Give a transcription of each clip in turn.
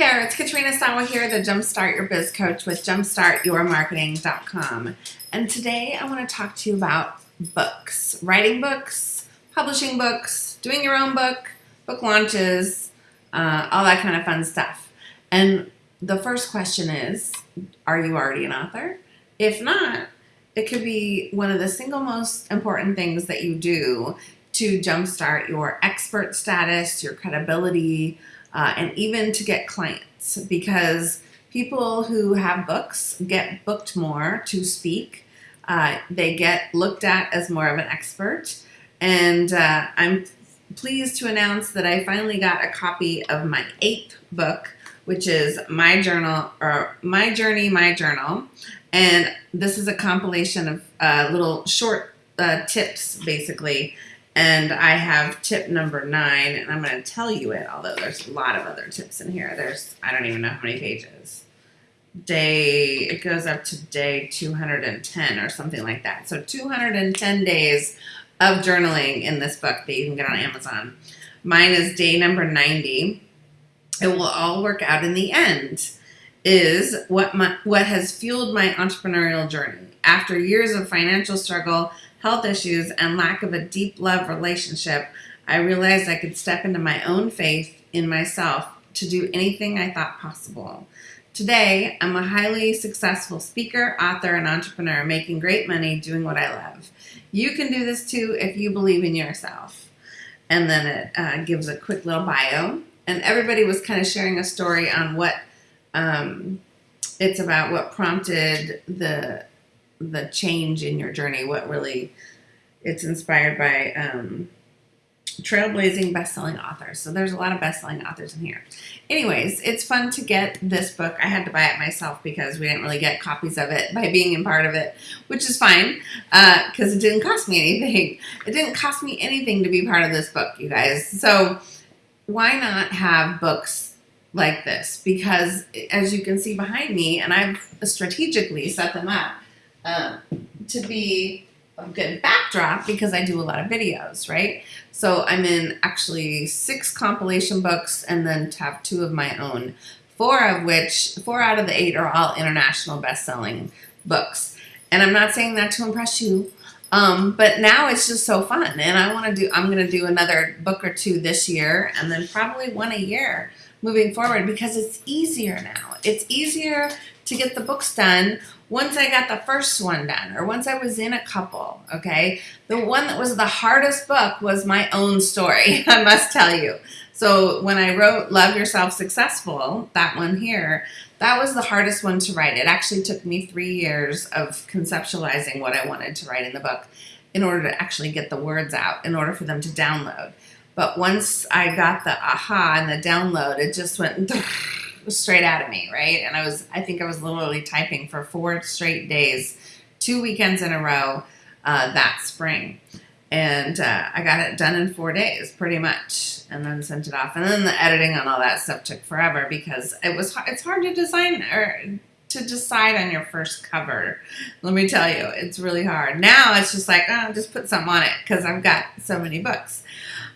there, it's Katrina Sawa here, the Jumpstart Your Biz Coach with jumpstartyourmarketing.com. And today I want to talk to you about books, writing books, publishing books, doing your own book, book launches, uh, all that kind of fun stuff. And the first question is, are you already an author? If not, it could be one of the single most important things that you do to jumpstart your expert status, your credibility, uh, and even to get clients because people who have books get booked more to speak. Uh, they get looked at as more of an expert. And uh, I'm pleased to announce that I finally got a copy of my eighth book, which is My Journal or My Journey, My Journal. And this is a compilation of uh, little short uh, tips, basically, and I have tip number nine, and I'm going to tell you it, although there's a lot of other tips in here. There's, I don't even know how many pages. Day, it goes up to day 210 or something like that. So 210 days of journaling in this book that you can get on Amazon. Mine is day number 90. It will all work out in the end is what my, what has fueled my entrepreneurial journey. After years of financial struggle, health issues, and lack of a deep love relationship, I realized I could step into my own faith in myself to do anything I thought possible. Today, I'm a highly successful speaker, author, and entrepreneur making great money doing what I love. You can do this too if you believe in yourself. And then it uh, gives a quick little bio. And everybody was kind of sharing a story on what um, it's about, what prompted the the change in your journey, what really it's inspired by um, trailblazing best-selling authors. So there's a lot of best-selling authors in here. Anyways, it's fun to get this book. I had to buy it myself because we didn't really get copies of it by being in part of it, which is fine because uh, it didn't cost me anything. It didn't cost me anything to be part of this book, you guys. So why not have books like this? Because as you can see behind me, and I've strategically set them up, um, to be a good backdrop because I do a lot of videos, right? So I'm in actually six compilation books and then have two of my own, four of which, four out of the eight are all international best-selling books. And I'm not saying that to impress you, um, but now it's just so fun. And I want to do, I'm going to do another book or two this year and then probably one a year moving forward because it's easier now. It's easier to get the books done once I got the first one done or once I was in a couple, okay? The one that was the hardest book was my own story, I must tell you. So when I wrote Love Yourself Successful, that one here, that was the hardest one to write. It actually took me three years of conceptualizing what I wanted to write in the book in order to actually get the words out, in order for them to download. But once I got the aha and the download, it just went straight out of me, right? And I was, I think I was literally typing for four straight days, two weekends in a row uh, that spring. And uh, I got it done in four days, pretty much, and then sent it off. And then the editing on all that stuff took forever because it was it's hard to design or to decide on your first cover. Let me tell you, it's really hard. Now it's just like, oh, just put something on it because I've got so many books.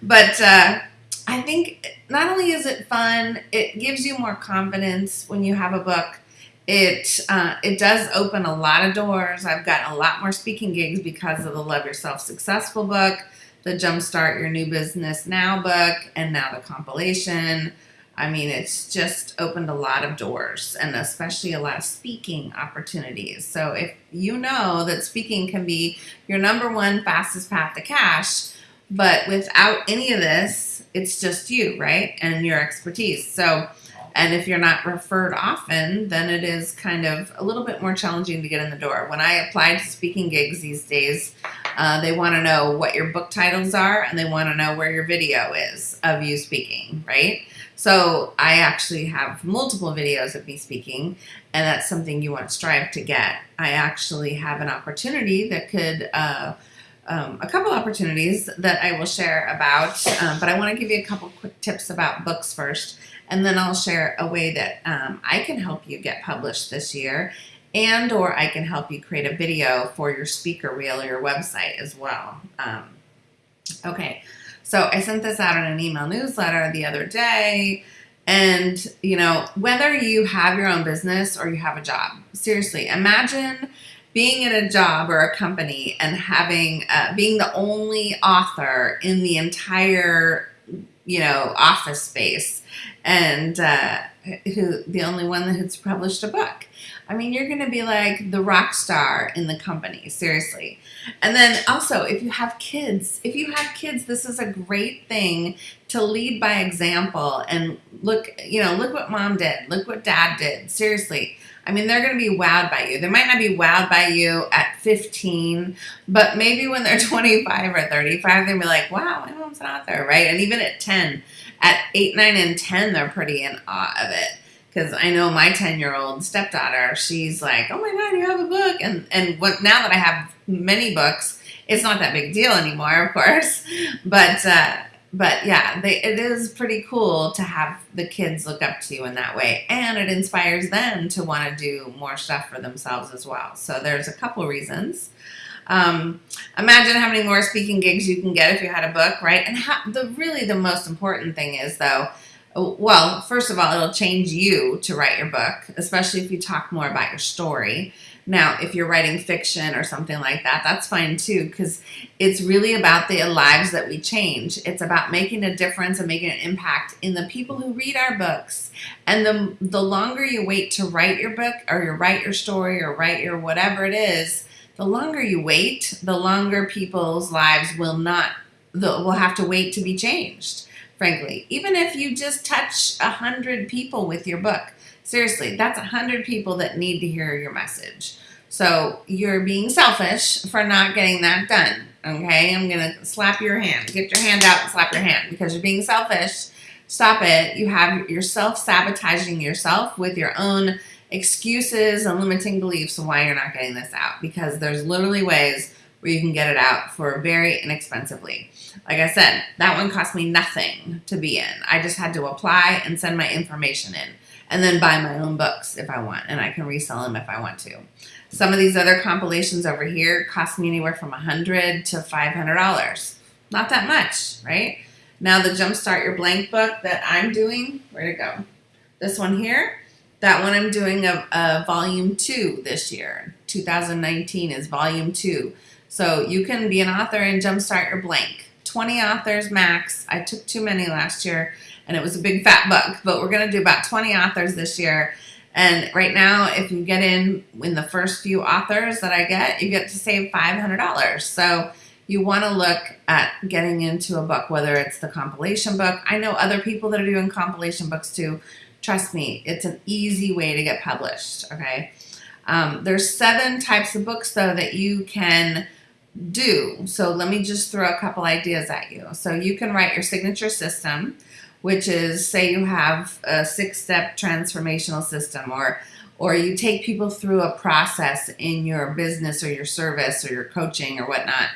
But uh, I think not only is it fun, it gives you more confidence when you have a book. It uh, it does open a lot of doors. I've gotten a lot more speaking gigs because of the Love Yourself Successful book, the Jumpstart Your New Business Now book, and now the compilation. I mean, it's just opened a lot of doors and especially a lot of speaking opportunities. So if you know that speaking can be your number one fastest path to cash, but without any of this, it's just you, right? And your expertise. So, and if you're not referred often, then it is kind of a little bit more challenging to get in the door. When I apply to speaking gigs these days, uh, they want to know what your book titles are and they want to know where your video is of you speaking, right? So I actually have multiple videos of me speaking and that's something you want to strive to get. I actually have an opportunity that could uh, um, a couple opportunities that I will share about, um, but I want to give you a couple quick tips about books first, and then I'll share a way that um, I can help you get published this year, and or I can help you create a video for your speaker reel or your website as well. Um, okay, so I sent this out in an email newsletter the other day, And, you know, whether you have your own business or you have a job, seriously, imagine being in a job or a company and having, uh, being the only author in the entire, you know, office space and uh, who the only one that has published a book. I mean, you're to be like the rock star in the company, seriously. And then also, if you have kids, if you have kids, this is a great thing to lead by example and look, you know, look what mom did, look what dad did. Seriously. I mean, they're going to be wowed by you. They might not be wowed by you at 15, but maybe when they're 25 or 35, they'll be like, wow, my mom's an author, right? And even at 10, at 8, 9, and 10, they're pretty in awe of it because I know my 10 year old stepdaughter, she's like, oh my God, you have a book. And, and what, now that I have many books, it's not that big deal anymore, of course. But, uh, but yeah, they, it is pretty cool to have the kids look up to you in that way. And it inspires them to want to do more stuff for themselves as well. So there's a couple reasons. Um, imagine how many more speaking gigs you can get if you had a book, right? And how, the really the most important thing is though, well, first of all, it'll change you to write your book, especially if you talk more about your story. Now, if you're writing fiction or something like that, that's fine too, because it's really about the lives that we change. It's about making a difference and making an impact in the people who read our books. And the, the longer you wait to write your book or you write your story or write your whatever it is, the longer you wait, the longer people's lives will not, will have to wait to be changed frankly. Even if you just touch a hundred people with your book, seriously, that's a hundred people that need to hear your message. So you're being selfish for not getting that done. Okay, I'm gonna slap your hand. Get your hand out and slap your hand because you're being selfish. Stop it. You have yourself sabotaging yourself with your own excuses and limiting beliefs of why you're not getting this out because there's literally ways where you can get it out for very inexpensively. Like I said, that one cost me nothing to be in. I just had to apply and send my information in and then buy my own books if I want and I can resell them if I want to. Some of these other compilations over here cost me anywhere from 100 to $500. Not that much, right? Now the Jumpstart Your Blank book that I'm doing, where to go? This one here, that one I'm doing a, a volume two this year. 2019 is volume two. So you can be an author and jumpstart your blank. 20 authors max. I took too many last year and it was a big fat book, but we're going to do about 20 authors this year. And right now, if you get in in the first few authors that I get, you get to save $500. So you want to look at getting into a book, whether it's the compilation book. I know other people that are doing compilation books too. Trust me, it's an easy way to get published, okay? Um, there's seven types of books, though, that you can do. So let me just throw a couple ideas at you. So you can write your signature system, which is say you have a six-step transformational system or or you take people through a process in your business or your service or your coaching or whatnot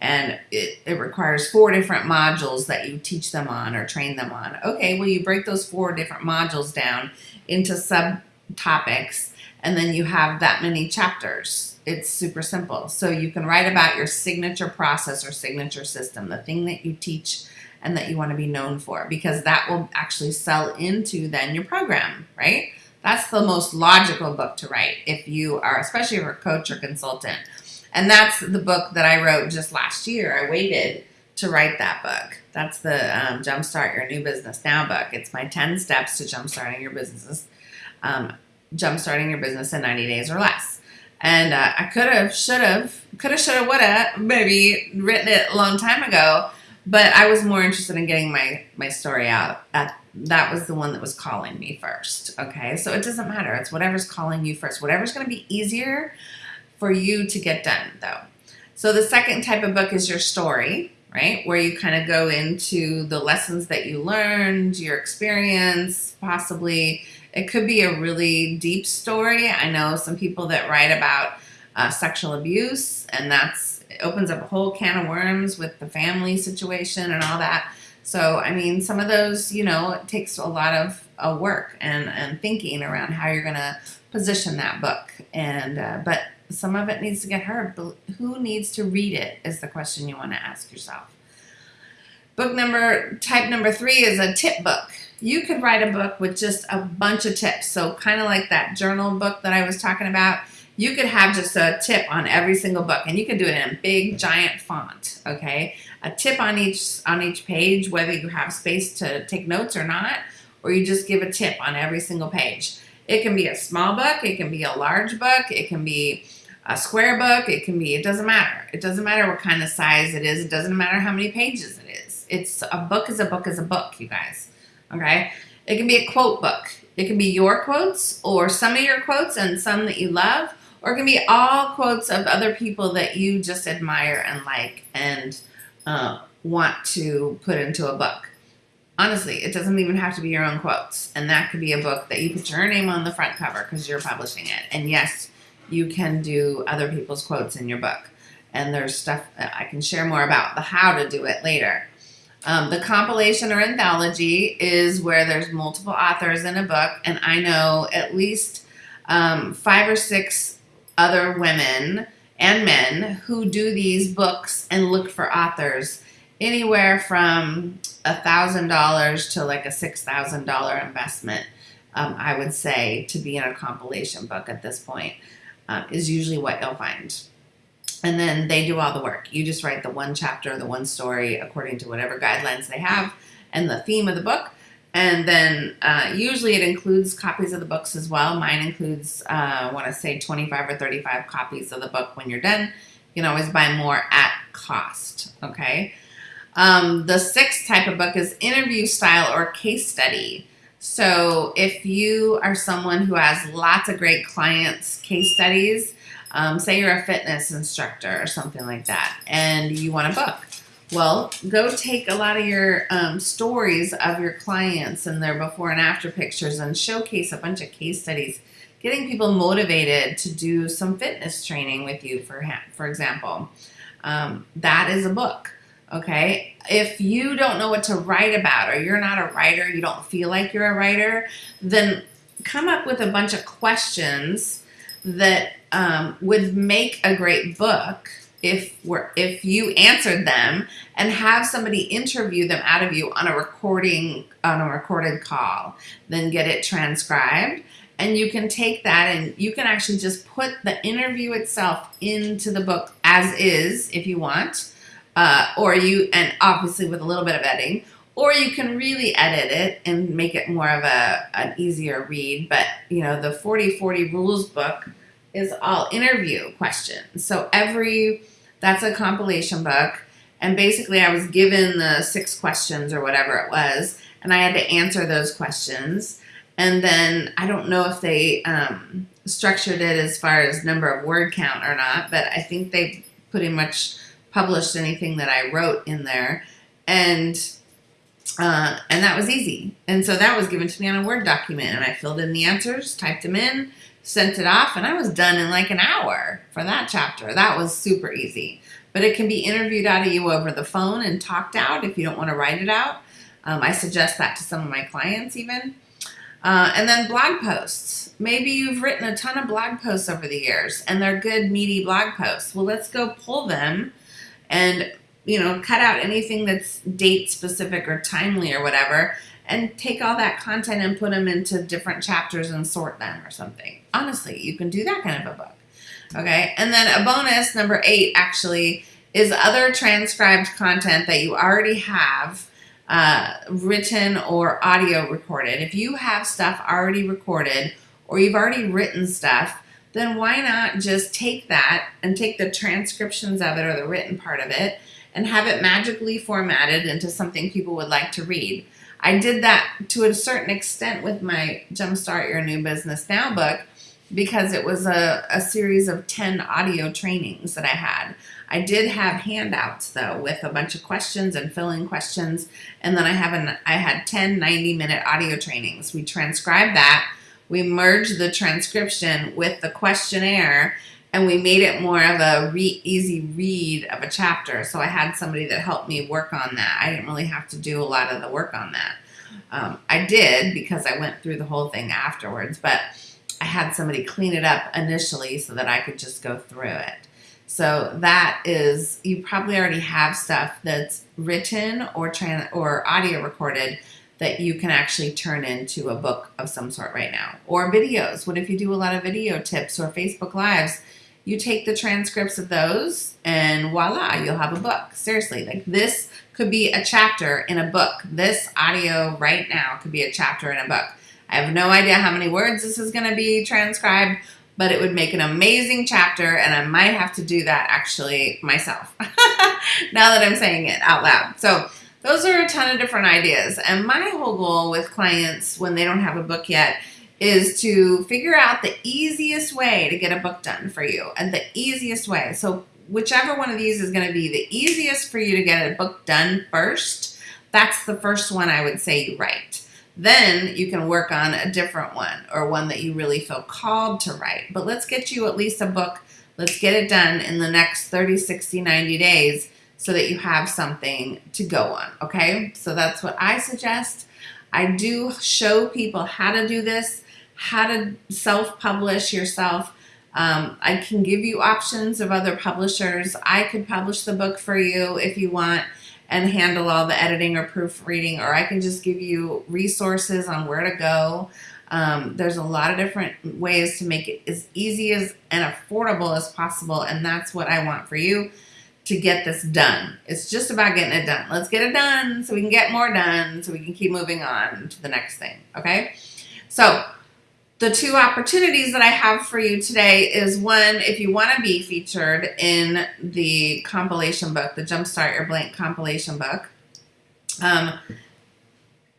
and it, it requires four different modules that you teach them on or train them on. Okay, well you break those four different modules down into subtopics and then you have that many chapters it's super simple. So you can write about your signature process or signature system, the thing that you teach and that you want to be known for, because that will actually sell into then your program, right? That's the most logical book to write if you are, especially if you're a coach or consultant. And that's the book that I wrote just last year. I waited to write that book. That's the um, Jumpstart Your New Business Now book. It's my 10 steps to jumpstarting your business, um, jumpstarting your business in 90 days or less. And uh, I could have, should have, could have, should have, would have, maybe written it a long time ago. But I was more interested in getting my, my story out. That, that was the one that was calling me first. Okay, so it doesn't matter. It's whatever's calling you first. Whatever's going to be easier for you to get done, though. So the second type of book is your story, right? Where you kind of go into the lessons that you learned, your experience, possibly it could be a really deep story. I know some people that write about uh, sexual abuse, and that's opens up a whole can of worms with the family situation and all that. So, I mean, some of those, you know, it takes a lot of uh, work and, and thinking around how you're going to position that book. And, uh, but some of it needs to get heard. Who needs to read it is the question you want to ask yourself. Book number, type number three is a tip book. You could write a book with just a bunch of tips. So, kind of like that journal book that I was talking about, you could have just a tip on every single book and you could do it in a big giant font, okay? A tip on each on each page whether you have space to take notes or not, or you just give a tip on every single page. It can be a small book, it can be a large book, it can be a square book, it can be, it doesn't matter. It doesn't matter what kind of size it is, it doesn't matter how many pages it is. It's a book is a book is a book, you guys. Okay? It can be a quote book. It can be your quotes or some of your quotes and some that you love, or it can be all quotes of other people that you just admire and like and uh, want to put into a book. Honestly, it doesn't even have to be your own quotes. And that could be a book that you put your name on the front cover because you're publishing it. And yes, you can do other people's quotes in your book. And there's stuff that I can share more about the how to do it later. Um, the compilation or anthology is where there's multiple authors in a book, and I know at least um, five or six other women and men who do these books and look for authors anywhere from a thousand dollars to like a six thousand dollar investment. Um, I would say to be in a compilation book at this point um, is usually what you'll find. And then they do all the work. You just write the one chapter, the one story, according to whatever guidelines they have, and the theme of the book. And then uh, usually it includes copies of the books as well. Mine includes, uh, I want to say, 25 or 35 copies of the book when you're done. You can always buy more at cost, okay? Um, the sixth type of book is interview style or case study. So if you are someone who has lots of great clients' case studies, um, say you're a fitness instructor or something like that, and you want a book. Well, go take a lot of your um, stories of your clients and their before and after pictures and showcase a bunch of case studies, getting people motivated to do some fitness training with you, for, for example. Um, that is a book. Okay. If you don't know what to write about or you're not a writer, you don't feel like you're a writer, then come up with a bunch of questions that um, would make a great book if we're if you answered them and have somebody interview them out of you on a recording on a recorded call then get it transcribed and you can take that and you can actually just put the interview itself into the book as is if you want uh, or you and obviously with a little bit of editing or you can really edit it and make it more of a an easier read. But you know the 40 40 rules book is all interview questions. So every that's a compilation book. And basically i was given the six questions or whatever it was and i had to answer those questions. And then i don't know if they um, structured it as far as number of word count or not but i think they pretty much published anything that I wrote in there, and uh, and that was easy. And so that was given to me on a Word document, and I filled in the answers, typed them in, sent it off, and I was done in like an hour for that chapter. That was super easy. But it can be interviewed out of you over the phone and talked out if you don't want to write it out. Um, I suggest that to some of my clients even. Uh, and then blog posts. Maybe you've written a ton of blog posts over the years and they're good, meaty blog posts. Well, let's go pull them and you know cut out anything that's date specific or timely or whatever and take all that content and put them into different chapters and sort them or something. Honestly you can do that kind of a book. Okay? And then a bonus number eight actually is other transcribed content that you already have uh, written or audio recorded. If you have stuff already recorded or you've already written stuff then why not just take that and take the transcriptions of it or the written part of it and have it magically formatted into something people would like to read. I did that to a certain extent with my Jumpstart Your New Business Now book because it was a, a series of 10 audio trainings that I had. I did have handouts though with a bunch of questions and filling questions and then I have an I had 10 90 minute audio trainings. We transcribed that we merged the transcription with the questionnaire and we made it more of a re- easy read of a chapter. So I had somebody that helped me work on that. I didn't really have to do a lot of the work on that. Um, I did because I went through the whole thing afterwards, but I had somebody clean it up initially so that I could just go through it. So that is, you probably already have stuff that's written or or audio recorded that you can actually turn into a book of some sort right now. Or videos. What if you do a lot of video tips or Facebook Lives? You take the transcripts of those and voila, you'll have a book. Seriously, like this could be a chapter in a book. This audio right now could be a chapter in a book. I have no idea how many words this is going to be transcribed, but it would make an amazing chapter, and I might have to do that actually myself now that I'm saying it out loud. So, those are a ton of different ideas. And my whole goal with clients when they don't have a book yet is to figure out the easiest way to get a book done for you and the easiest way. So, whichever one of these is going to be the easiest for you to get a book done first, that's the first one I would say you write. Then you can work on a different one or one that you really feel called to write. But let's get you at least a book. Let's get it done in the next 30, 60, 90 days so that you have something to go on. Okay. So that's what I suggest. I do show people how to do this, how to self publish yourself. Um, I can give you options of other publishers. I could publish the book for you if you want and handle all the editing or proofreading, or I can just give you resources on where to go. Um, there's a lot of different ways to make it as easy as and affordable as possible, and that's what I want for you to get this done. It's just about getting it done. Let's get it done so we can get more done so we can keep moving on to the next thing. Okay? So, the two opportunities that I have for you today is one, if you want to be featured in the compilation book, the Jumpstart Your Blank compilation book. Um,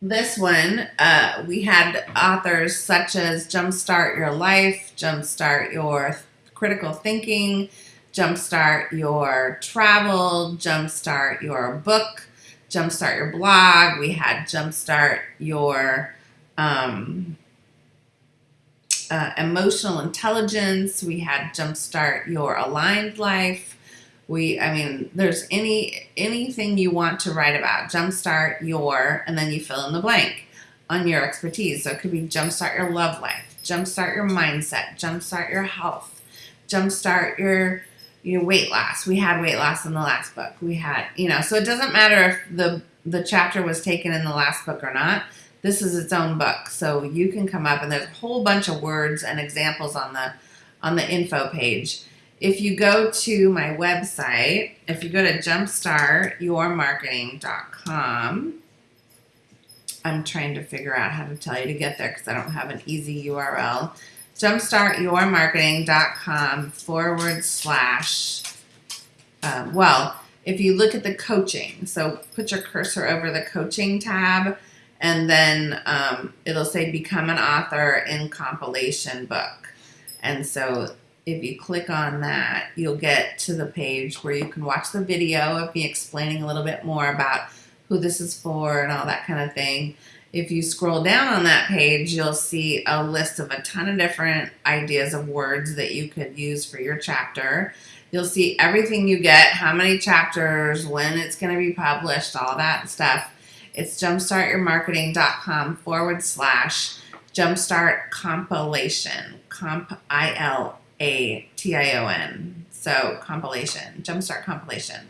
this one, uh, we had authors such as Jumpstart Your Life, Jumpstart Your Critical Thinking, Jumpstart Your Travel, Jumpstart Your Book, Jumpstart Your Blog. We had Jumpstart Your. Um, uh, emotional intelligence. We had Jumpstart Your Aligned Life. We, I mean, there's any anything you want to write about. Jumpstart your, and then you fill in the blank on your expertise. So it could be Jumpstart Your Love Life, Jumpstart Your Mindset, Jumpstart Your Health, Jumpstart Your your weight loss. We had weight loss in the last book. We had, you know, so it doesn't matter if the the chapter was taken in the last book or not this is its own book. So you can come up and there's a whole bunch of words and examples on the on the info page. If you go to my website, if you go to jumpstartyourmarketing.com, I'm trying to figure out how to tell you to get there because I don't have an easy URL. Jumpstartyourmarketing.com forward slash, um, well, if you look at the coaching, so put your cursor over the coaching tab and then um, it'll say become an author in compilation book. And so if you click on that, you'll get to the page where you can watch the video of me explaining a little bit more about who this is for and all that kind of thing. If you scroll down on that page, you'll see a list of a ton of different ideas of words that you could use for your chapter. You'll see everything you get, how many chapters, when it's going to be published, all that stuff. It's jumpstartyourmarketing.com forward slash jumpstart compilation. Comp I L A T I O N. So compilation, jumpstart compilation.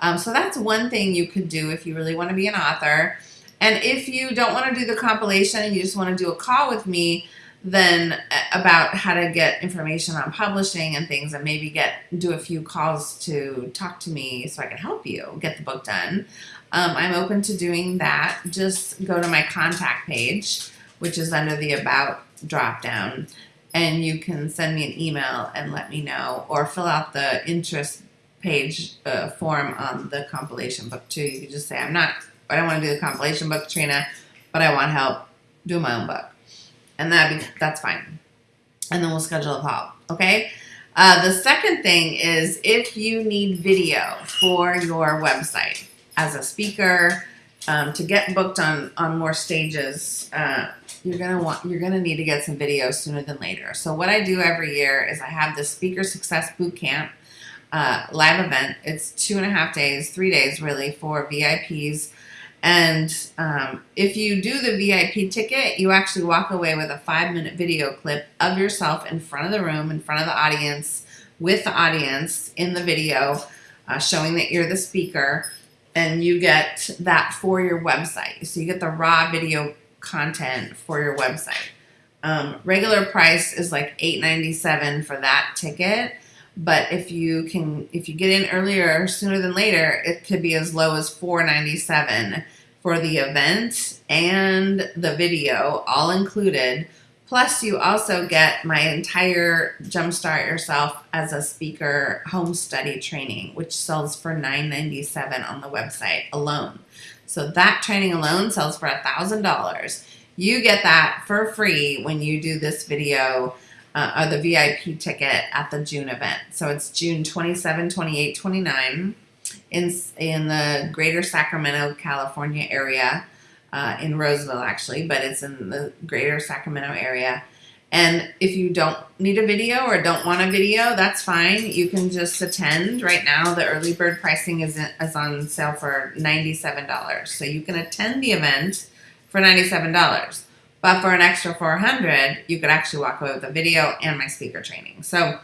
Um, so that's one thing you could do if you really want to be an author. And if you don't want to do the compilation and you just want to do a call with me, then uh, about how to get information on publishing and things and maybe get do a few calls to talk to me so I can help you get the book done. Um, I'm open to doing that. Just go to my contact page, which is under the About drop down, and you can send me an email and let me know, or fill out the interest page uh, form on the compilation book too. You can just say, I'm not, I don't want to do the compilation book, Trina, but I want help do my own book. And that that's fine. And then we'll schedule a call. Okay. Uh, the second thing is if you need video for your website, as a speaker, um, to get booked on on more stages, uh, you're gonna want you're gonna need to get some videos sooner than later. So what I do every year is I have the Speaker Success Boot Camp uh, live event. It's two and a half days, three days really for VIPs. And um, if you do the VIP ticket, you actually walk away with a five minute video clip of yourself in front of the room, in front of the audience, with the audience in the video, uh, showing that you're the speaker and you get that for your website. So you get the raw video content for your website. Um, regular price is like eight ninety seven for that ticket, but if you can, if you get in earlier, sooner than later, it could be as low as four ninety seven for the event and the video, all included. Plus, you also get my entire Jumpstart Yourself as a Speaker home study training, which sells for $9.97 on the website alone. So that training alone sells for a $1,000. You get that for free when you do this video uh, or the VIP ticket at the June event. So it's June 27, 28, 29 in, in the greater Sacramento, California area uh, in Roseville actually, but it's in the greater Sacramento area. And if you don't need a video or don't want a video, that's fine. You can just attend. Right now, the early bird pricing is, is on sale for $97. So you can attend the event for $97. But for an extra 400 you could actually walk away with a video and my speaker training. So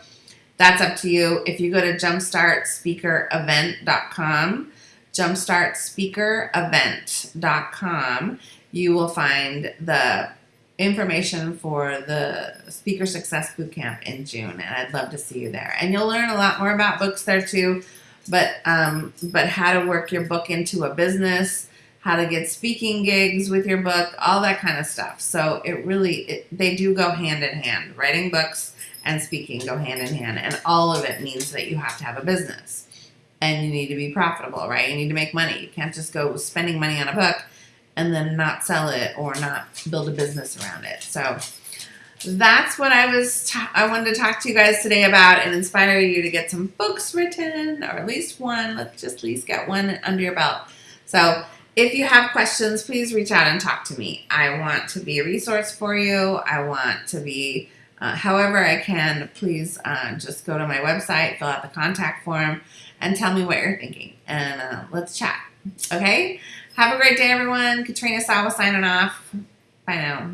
that's up to you. If you go to jumpstartspeakerevent.com, jumpstartspeakerevent.com, you will find the information for the Speaker Success Bootcamp in June, and I'd love to see you there. And you'll learn a lot more about books there too, but um, but how to work your book into a business, how to get speaking gigs with your book, all that kind of stuff. So it really it, they do go hand in hand. Writing books and speaking go hand in hand, and all of it means that you have to have a business and you need to be profitable, right? You need to make money. You can't just go spending money on a book and then not sell it or not build a business around it. So that's what I was I wanted to talk to you guys today about and inspire you to get some books written or at least one. Let's just at least get one under your belt. So if you have questions, please reach out and talk to me. I want to be a resource for you. I want to be uh, however I can, please uh, just go to my website, fill out the contact form, and tell me what you're thinking. And uh, let's chat. Okay? Have a great day, everyone. Katrina Sawa signing off. Bye now.